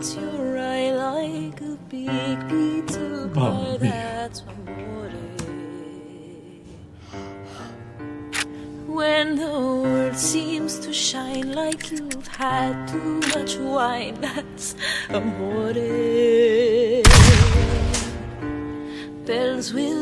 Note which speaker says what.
Speaker 1: treats your eye like a big pizza pie.
Speaker 2: Mamma.
Speaker 1: That's amore. When the world seems to shine like you've had too much wine, that's amore. Bells will